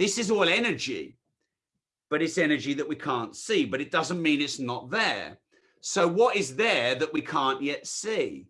This is all energy, but it's energy that we can't see, but it doesn't mean it's not there. So what is there that we can't yet see?